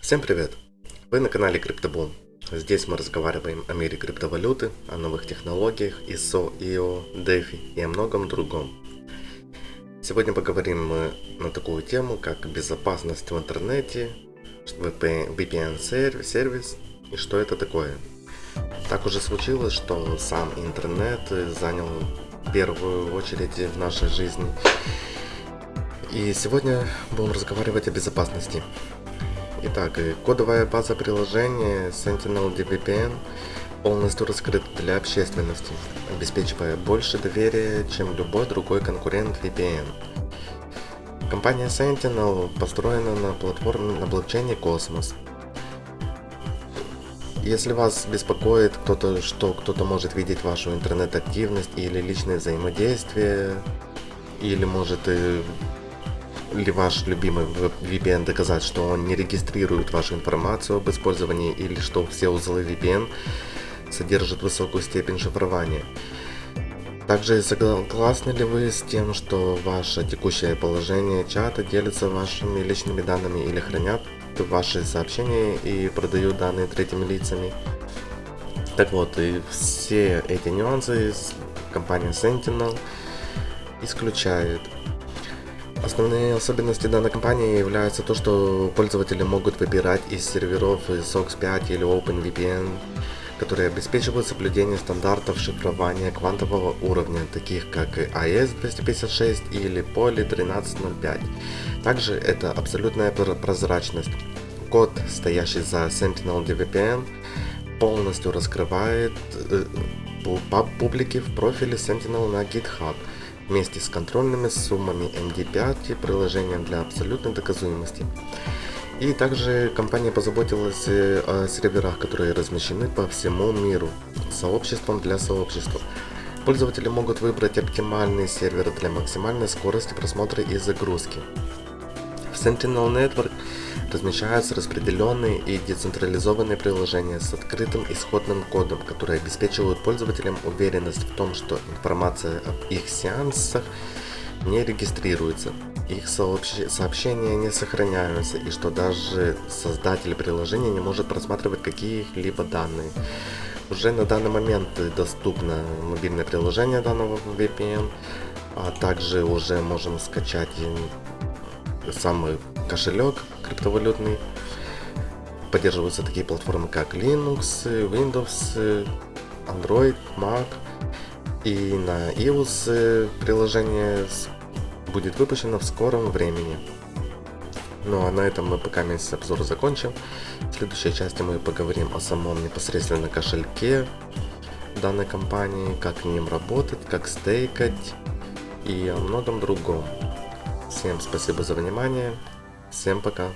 Всем привет! Вы на канале CryptoBoom. Здесь мы разговариваем о мире криптовалюты, о новых технологиях, ISO, IO, DeFi и о многом другом. Сегодня поговорим мы на такую тему, как безопасность в интернете, VPN сервис и что это такое. Так уже случилось, что сам интернет занял первую очередь в нашей жизни. И сегодня будем разговаривать о безопасности. Итак, кодовая база приложения Sentinel DVPN полностью раскрыта для общественности, обеспечивая больше доверия, чем любой другой конкурент VPN. Компания Sentinel построена на платформе на блокчейне Cosmos. Если вас беспокоит кто-то, что кто-то может видеть вашу интернет-активность или личное взаимодействие, или может ли ваш любимый VPN доказать, что он не регистрирует вашу информацию об использовании или что все узлы VPN содержат высокую степень шифрования. Также согласны ли вы с тем, что ваше текущее положение чата делится вашими личными данными или хранят ваши сообщения и продают данные третьими лицами? Так вот, и все эти нюансы компания Sentinel исключает. Основные особенности данной компании являются то, что пользователи могут выбирать из серверов SOX 5 или OpenVPN, которые обеспечивают соблюдение стандартов шифрования квантового уровня, таких как AES-256 или Poly 1305. Также это абсолютная прозрачность. Код, стоящий за Sentinel DVPN, полностью раскрывает э, публике в профиле Sentinel на GitHub – вместе с контрольными суммами MD5 и приложением для абсолютной доказуемости. И также компания позаботилась э, о серверах, которые размещены по всему миру, сообществом для сообщества. Пользователи могут выбрать оптимальный сервер для максимальной скорости просмотра и загрузки. В Sentinel Network размещаются распределенные и децентрализованные приложения с открытым исходным кодом, которые обеспечивают пользователям уверенность в том, что информация об их сеансах не регистрируется, их сообщения не сохраняются и что даже создатель приложения не может просматривать какие-либо данные. Уже на данный момент доступно мобильное приложение данного VPN, а также уже можем скачать самый кошелек криптовалютный. Поддерживаются такие платформы, как Linux, Windows, Android, Mac. И на iOS приложение будет выпущено в скором времени. Ну а на этом мы пока месяц обзор закончим. В следующей части мы поговорим о самом непосредственно кошельке данной компании, как ним работать, как стейкать и о многом другом. Всем спасибо за внимание. Всем пока.